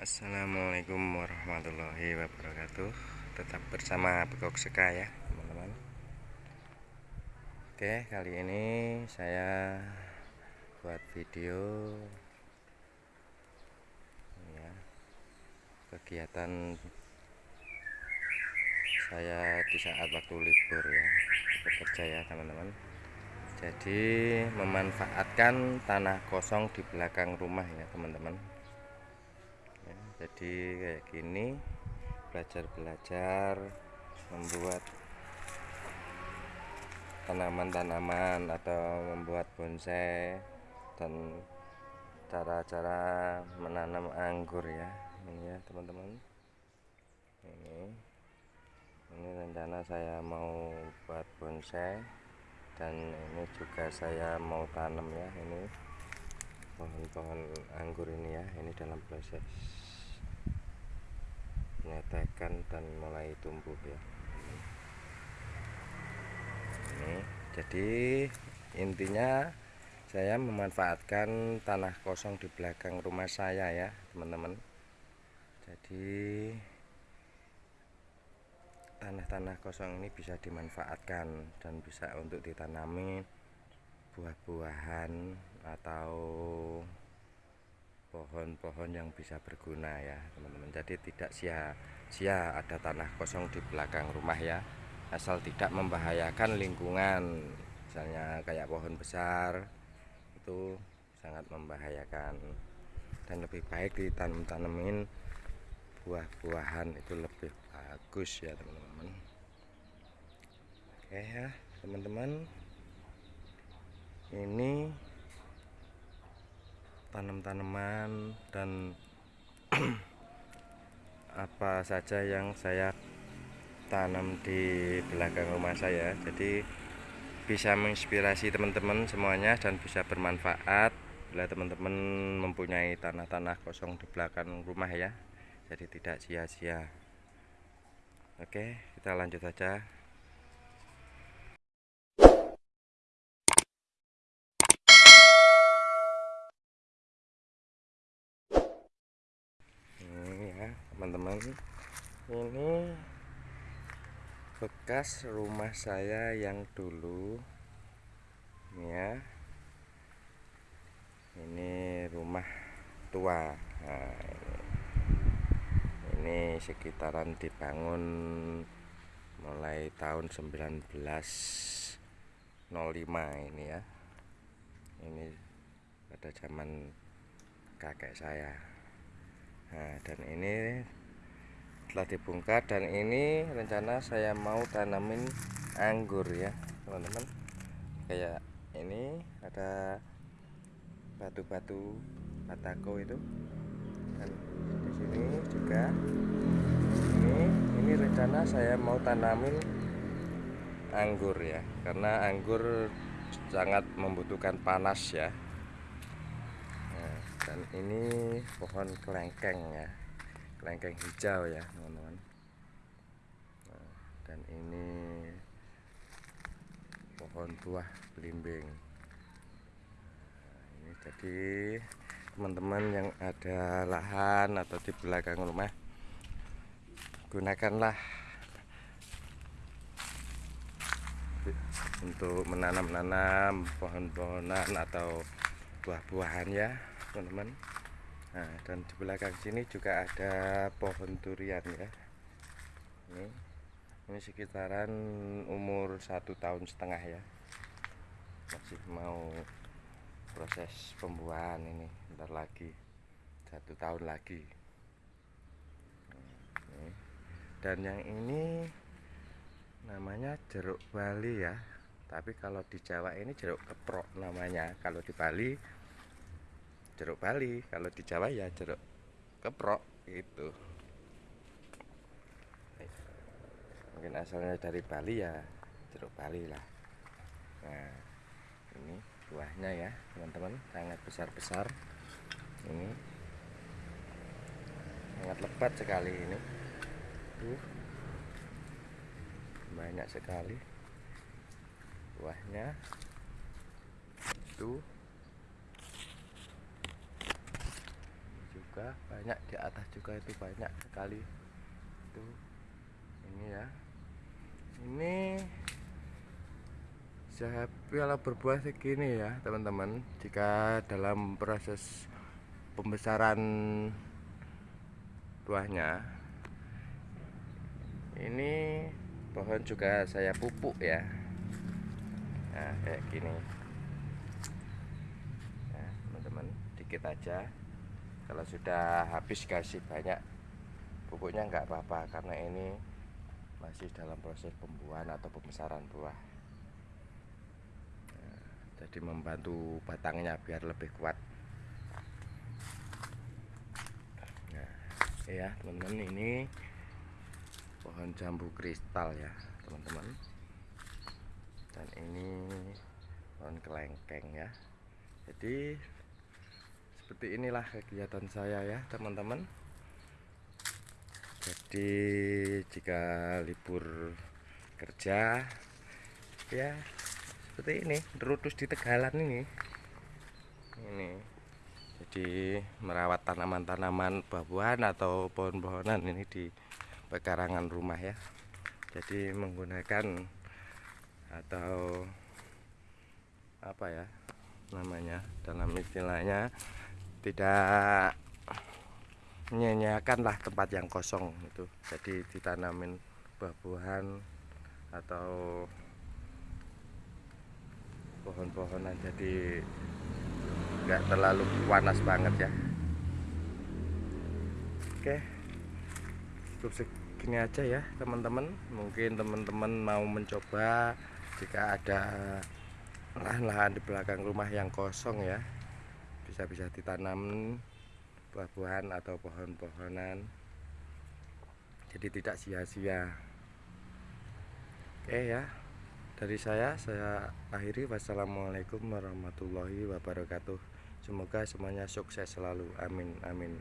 Assalamualaikum warahmatullahi wabarakatuh. Tetap bersama Bekok Seka ya teman-teman. Oke kali ini saya buat video ya, Kegiatan saya di saat waktu libur ya Bekerja ya teman-teman. Jadi memanfaatkan tanah kosong di belakang rumah ya teman-teman jadi kayak gini belajar-belajar membuat tanaman-tanaman atau membuat bonsai dan cara-cara menanam anggur ya. Ini ya teman-teman. Ini. Ini rencana saya mau buat bonsai dan ini juga saya mau tanam ya. Ini pohon-pohon anggur ini ya. Ini dalam proses menetekkan dan mulai tumbuh ya. Ini jadi intinya saya memanfaatkan tanah kosong di belakang rumah saya ya teman-teman. Jadi tanah-tanah kosong ini bisa dimanfaatkan dan bisa untuk ditanami buah-buahan atau pohon-pohon yang bisa berguna ya teman-teman. Jadi tidak sia-sia ada tanah kosong di belakang rumah ya. Asal tidak membahayakan lingkungan. Misalnya kayak pohon besar itu sangat membahayakan. Dan lebih baik ditanam-tanemin buah-buahan itu lebih bagus ya teman-teman. Oke ya teman-teman. Ini tanam-tanaman dan apa saja yang saya tanam di belakang rumah saya. Jadi bisa menginspirasi teman-teman semuanya dan bisa bermanfaat bila teman-teman mempunyai tanah-tanah kosong di belakang rumah ya. Jadi tidak sia-sia. Oke kita lanjut saja teman-teman. Ini bekas rumah saya yang dulu. Ya. Ini rumah tua. Nah, ini, ini sekitaran dibangun mulai tahun 1905 ini ya. Ini pada zaman kakek saya. Nah dan ini telah dibongkar dan ini rencana saya mau tanamin anggur ya teman-teman. Kayak ini ada batu-batu batako itu. Dan di sini juga ini ini rencana saya mau tanamin anggur ya karena anggur sangat membutuhkan panas ya. Dan ini pohon kelengkeng ya kelengkeng hijau ya teman-teman. Nah, dan ini pohon buah belimbing. Nah, ini jadi teman-teman yang ada lahan atau di belakang rumah gunakanlah untuk menanam-nanam pohon-pohonan atau buah-buahan ya teman-teman nah dan di belakang sini juga ada pohon durian ya. Ini ini sekitaran umur satu tahun setengah ya. Masih mau proses pembuahan ini bentar lagi satu tahun lagi. Dan yang ini namanya jeruk Bali ya. Tapi kalau di Jawa ini jeruk keprok namanya. Kalau di Bali jeruk Bali. Kalau di Jawa ya jeruk keprok itu mungkin asalnya dari Bali ya jeruk Bali lah. Nah ini buahnya ya teman-teman. Sangat besar-besar. Ini sangat lebat sekali ini. Uh, banyak sekali buahnya. Itu juga banyak di atas juga itu banyak sekali. Itu ini ya. Ini piala berbuah segini ya teman-teman. Jika dalam proses pembesaran buahnya ini pohon juga saya pupuk ya. Nah kayak gini. Nah teman-teman dikit aja kalau sudah habis kasih banyak pupuknya nggak apa-apa karena ini masih dalam proses pembuahan atau pembesaran buah. Nah, jadi membantu batangnya biar lebih kuat. Nah ya teman-teman ini pohon jambu kristal ya teman-teman. Dan ini pohon kelengkeng ya. Jadi seperti inilah kegiatan saya ya teman-teman. Jadi jika libur kerja ya seperti ini terus di tegalan ini. Ini jadi merawat tanaman-tanaman buah-buahan atau pohon-pohonan ini di pekarangan rumah ya. Jadi menggunakan atau apa ya namanya dalam istilahnya tidak menyanyiakan lah tempat yang kosong itu. Jadi ditanamin buah-buahan atau pohon-pohonan jadi nggak terlalu panas banget ya. Oke cukup segini aja ya teman-teman. Mungkin teman-teman mau mencoba jika ada lahan-lahan di belakang rumah yang kosong ya bisa-bisa ditanam buah-buahan atau pohon-pohonan. Jadi tidak sia-sia. Oke ya dari saya saya akhiri. Wassalamualaikum warahmatullahi wabarakatuh. Semoga semuanya sukses selalu. Amin amin